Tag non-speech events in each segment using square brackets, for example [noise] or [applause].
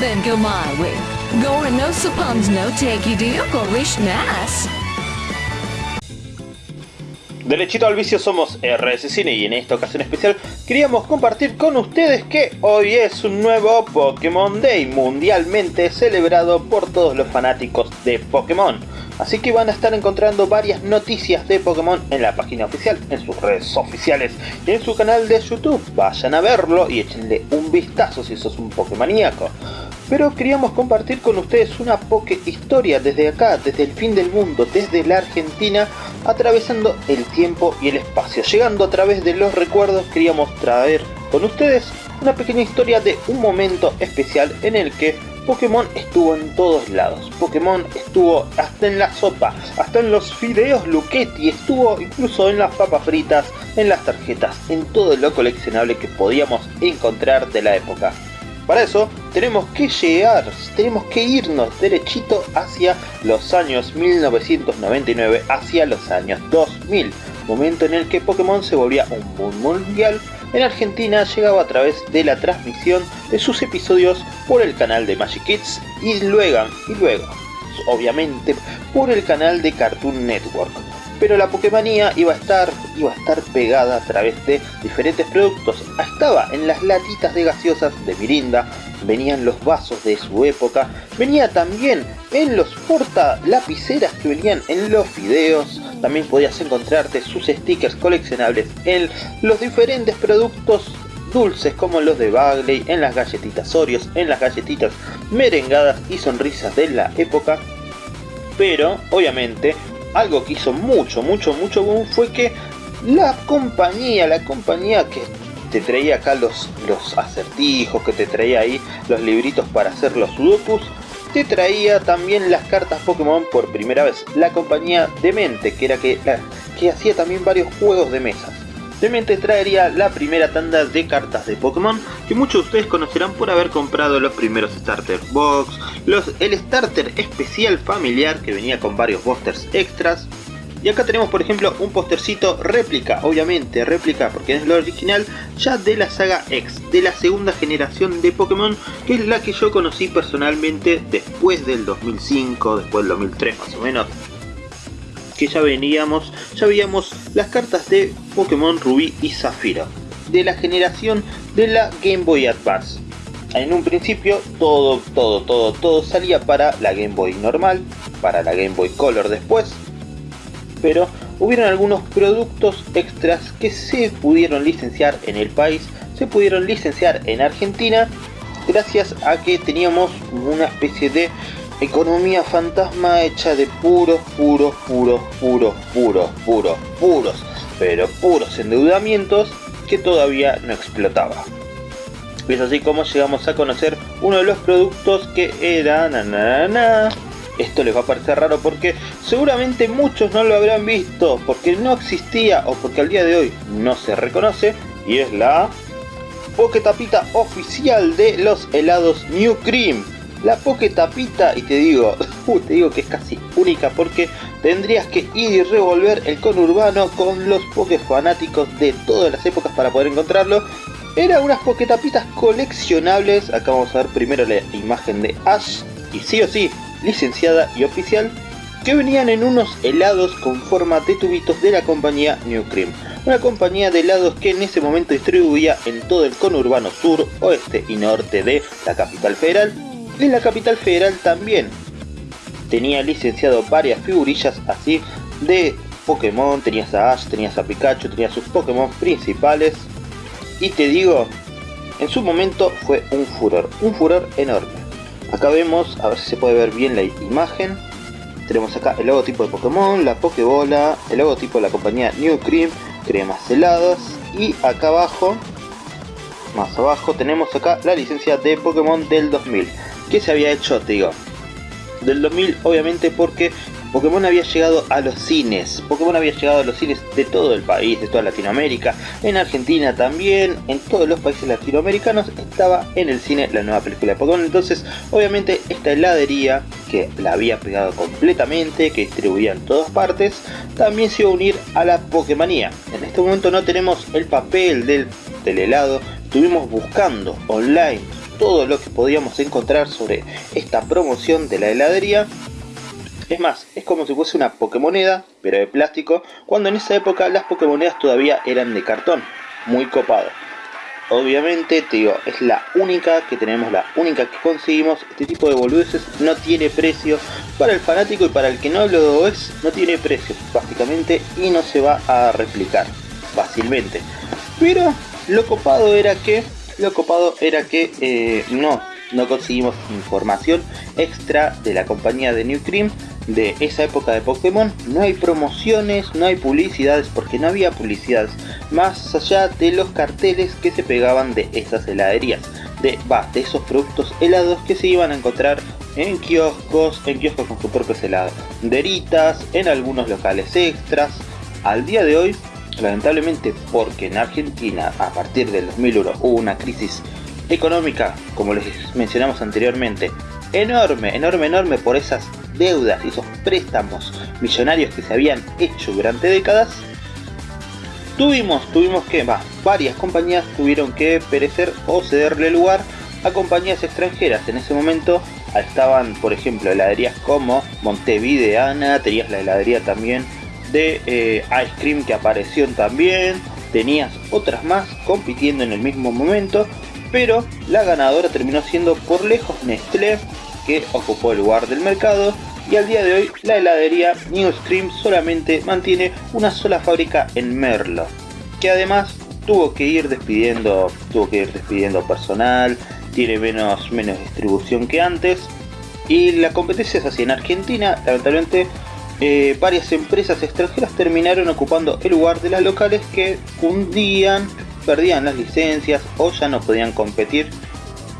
then. Derechito al vicio somos RS Cine y en esta ocasión especial queríamos compartir con ustedes que hoy es un nuevo Pokémon Day mundialmente celebrado por todos los fanáticos de Pokémon. Así que van a estar encontrando varias noticias de Pokémon en la página oficial, en sus redes oficiales y en su canal de YouTube. Vayan a verlo y échenle un vistazo si sos un Pokémoníaco pero queríamos compartir con ustedes una poke historia desde acá, desde el fin del mundo, desde la Argentina, atravesando el tiempo y el espacio. Llegando a través de los recuerdos, queríamos traer con ustedes una pequeña historia de un momento especial en el que Pokémon estuvo en todos lados. Pokémon estuvo hasta en la sopa, hasta en los fideos Luchetti, estuvo incluso en las papas fritas, en las tarjetas, en todo lo coleccionable que podíamos encontrar de la época. Para eso tenemos que llegar, tenemos que irnos derechito hacia los años 1999, hacia los años 2000, momento en el que Pokémon se volvía un boom mundial. En Argentina llegaba a través de la transmisión de sus episodios por el canal de Magic Kids y luego, y luego, obviamente, por el canal de Cartoon Network pero la Pokémonía iba a estar iba a estar pegada a través de diferentes productos. Estaba en las latitas de gaseosas de Mirinda, venían los vasos de su época, venía también en los porta lapiceras que venían en los videos, también podías encontrarte sus stickers coleccionables en los diferentes productos dulces como los de Bagley, en las galletitas Oreos, en las galletitas merengadas y sonrisas de la época. Pero, obviamente, algo que hizo mucho, mucho, mucho boom fue que la compañía, la compañía que te traía acá los, los acertijos, que te traía ahí los libritos para hacer los sudokus, te traía también las cartas Pokémon por primera vez. La compañía Demente, que era que, que hacía también varios juegos de mesas. Demente traería la primera tanda de cartas de Pokémon que muchos de ustedes conocerán por haber comprado los primeros Starter Box, el Starter especial familiar que venía con varios busters extras. Y acá tenemos por ejemplo un postercito réplica, obviamente réplica porque es lo original ya de la saga X, de la segunda generación de Pokémon que es la que yo conocí personalmente después del 2005, después del 2003 más o menos que ya veníamos, ya veíamos las cartas de Pokémon Rubí y Zafiro, de la generación de la Game Boy Advance. En un principio todo, todo, todo, todo salía para la Game Boy normal, para la Game Boy Color después, pero hubieron algunos productos extras que se pudieron licenciar en el país, se pudieron licenciar en Argentina, gracias a que teníamos una especie de Economía fantasma hecha de puros, puros, puros, puros, puros, puros, puros, pero puros endeudamientos que todavía no explotaba. Es así como llegamos a conocer uno de los productos que era... Na, Esto les va a parecer raro porque seguramente muchos no lo habrán visto porque no existía o porque al día de hoy no se reconoce y es la Poketapita oficial de los helados New Cream la Poke Tapita y te digo, [laughs] uh, te digo que es casi única porque tendrías que ir y revolver el conurbano con los Poké fanáticos de todas las épocas para poder encontrarlo. Era unas Tapitas coleccionables, acá vamos a ver primero la imagen de Ash y sí o sí, licenciada y oficial, que venían en unos helados con forma de tubitos de la compañía New Cream. Una compañía de helados que en ese momento distribuía en todo el conurbano sur, oeste y norte de la capital federal en la capital federal también. Tenía licenciado varias figurillas así de Pokémon, tenías a Ash, tenías a Pikachu, tenías sus Pokémon principales. Y te digo, en su momento fue un furor, un furor enorme. Acá vemos, a ver si se puede ver bien la imagen. Tenemos acá el logotipo de Pokémon, la Pokébola, el logotipo de la compañía New Cream, cremas heladas. Y acá abajo, más abajo, tenemos acá la licencia de Pokémon del 2000 que se había hecho, te digo, del 2000 obviamente porque Pokémon había llegado a los cines, Pokémon había llegado a los cines de todo el país, de toda Latinoamérica, en Argentina también, en todos los países latinoamericanos estaba en el cine la nueva película de Pokémon, entonces obviamente esta heladería que la había pegado completamente, que distribuía en todas partes, también se iba a unir a la Pokémonía. En este momento no tenemos el papel del, del helado, estuvimos buscando online todo lo que podíamos encontrar sobre esta promoción de la heladería. Es más, es como si fuese una Pokémoneda, pero de plástico, cuando en esa época las Pokémonedas todavía eran de cartón. Muy copado. Obviamente, te digo, es la única que tenemos, la única que conseguimos. Este tipo de boludeces no tiene precio. Para el fanático y para el que no lo es, no tiene precio, básicamente, y no se va a replicar fácilmente. Pero lo copado era que, lo copado era que eh, no, no conseguimos información extra de la compañía de New Cream de esa época de Pokémon. No hay promociones, no hay publicidades, porque no había publicidades más allá de los carteles que se pegaban de esas heladerías. De, va, de esos productos helados que se iban a encontrar en kioscos, en kioscos con su propio helado, deritas, en algunos locales extras. Al día de hoy, lamentablemente porque en Argentina a partir del 2001 hubo una crisis económica, como les mencionamos anteriormente, enorme, enorme, enorme por esas deudas y esos préstamos millonarios que se habían hecho durante décadas, tuvimos, tuvimos que, va, varias compañías tuvieron que perecer o cederle lugar a compañías extranjeras. En ese momento estaban, por ejemplo, heladerías como Montevideana, tenías la heladería también de eh, Ice Cream que apareció también, tenías otras más compitiendo en el mismo momento, pero la ganadora terminó siendo por lejos Nestlé, que ocupó el lugar del mercado y al día de hoy la heladería New Scream solamente mantiene una sola fábrica en Merlo, que además tuvo que ir despidiendo, tuvo que ir despidiendo personal, tiene menos, menos distribución que antes y la competencia es así. En Argentina, lamentablemente eh, varias empresas extranjeras terminaron ocupando el lugar de las locales que hundían, perdían las licencias o ya no podían competir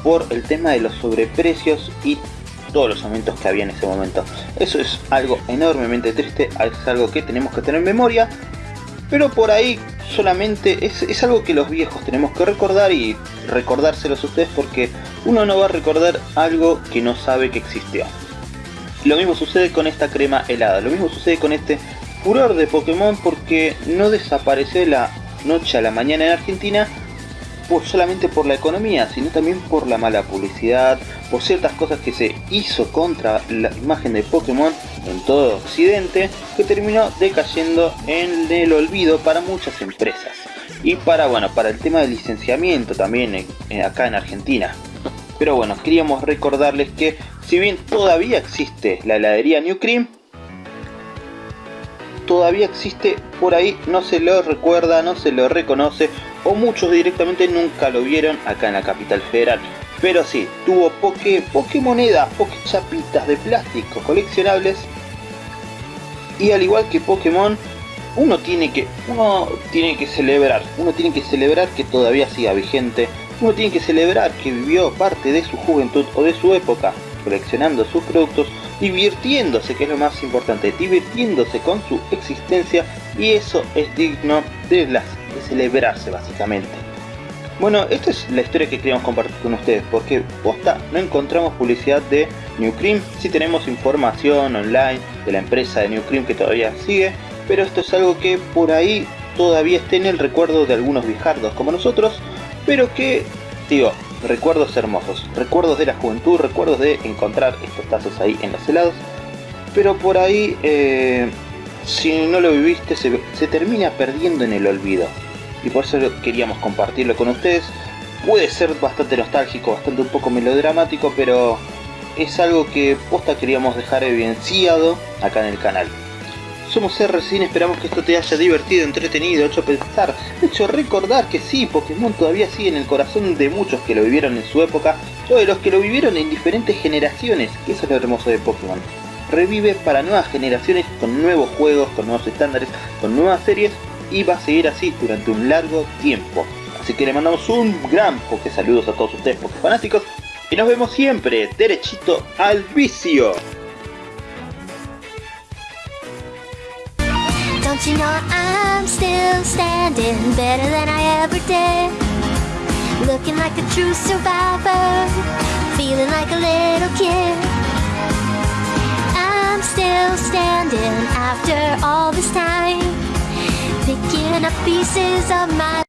por el tema de los sobreprecios y todos los aumentos que había en ese momento. Eso es algo enormemente triste, es algo que tenemos que tener en memoria, pero por ahí solamente es, algo que los viejos tenemos que recordar y recordárselos a ustedes porque uno no va a recordar algo que no sabe que existió. Lo mismo sucede con esta crema helada, lo mismo sucede con este furor de Pokémon porque no desapareció la noche a la mañana en Argentina solamente por la economía, sino también por la mala publicidad, por ciertas cosas que se hizo contra la imagen de Pokémon en todo Occidente, que terminó decayendo en el olvido para muchas empresas. Y para, bueno, para el tema del licenciamiento también acá en Argentina. Pero bueno, queríamos recordarles que si bien todavía existe la heladería New Cream, todavía existe por ahí, no se lo recuerda, no se lo reconoce o muchos directamente nunca lo vieron acá en la capital federal. Pero sí, tuvo poke, poke monedas, poke chapitas de plástico coleccionables y al igual que Pokémon, uno tiene que uno tiene que celebrar, uno tiene que celebrar que todavía siga vigente, uno tiene que celebrar que vivió parte de su juventud o de su época coleccionando sus productos divirtiéndose, que es lo más importante, divirtiéndose con su existencia y eso es digno de, las, de celebrarse básicamente. Bueno, esta es la historia que queríamos compartir con ustedes, porque posta, no encontramos publicidad de New Cream, sí tenemos información online de la empresa de New Cream que todavía sigue, pero esto es algo que por ahí todavía está en el recuerdo de algunos viejardos como nosotros, pero que, digo, recuerdos hermosos, recuerdos de la juventud, recuerdos de encontrar estos tazos ahí en los helados, pero por ahí, eh, si no lo viviste, se, se termina perdiendo en el olvido, y por eso queríamos compartirlo con ustedes. Puede ser bastante nostálgico, bastante un poco melodramático, pero es algo que posta queríamos dejar evidenciado acá en el canal. Somos R-Cine, esperamos que esto te haya divertido, entretenido, hecho pensar, hecho recordar que sí, Pokémon todavía sigue en el corazón de muchos que lo vivieron en su época, o de los que lo vivieron en diferentes generaciones, que eso es lo hermoso de Pokémon. Revive para nuevas generaciones con nuevos juegos, con nuevos estándares, con nuevas series, y va a seguir así durante un largo tiempo. Así que le mandamos un gran Poké saludos a todos ustedes Poké fanáticos, y nos vemos siempre derechito al vicio. Don't you know I'm still standing better than I ever did? Looking like a true survivor, feeling like a little kid. I'm still standing after all this time, picking up pieces of my